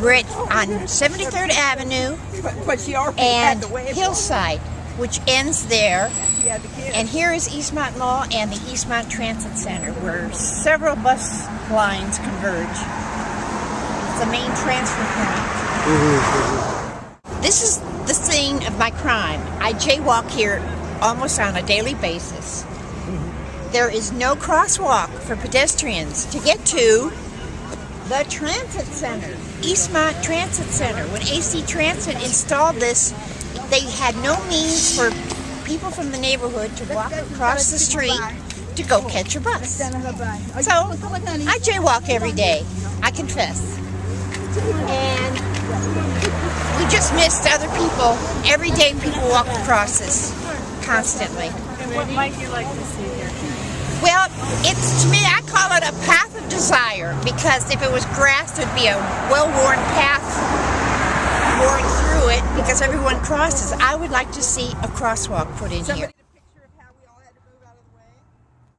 We're at, on 73rd Avenue and Hillside, which ends there. And here is Eastmont Mall and the Eastmont Transit Center, where several bus lines converge. It's the main transfer point. This is the scene of my crime. I jaywalk here almost on a daily basis. There is no crosswalk for pedestrians to get to the transit center, Eastmont Transit Center. When AC Transit installed this, they had no means for people from the neighborhood to walk across the street to go catch a bus. So I jaywalk every day, I confess. And we just missed other people. Every day people walk across this constantly. What might you like to see here? Well, it's to me, because if it was grass, there'd be a well-worn path going through it because everyone crosses. I would like to see a crosswalk put in here.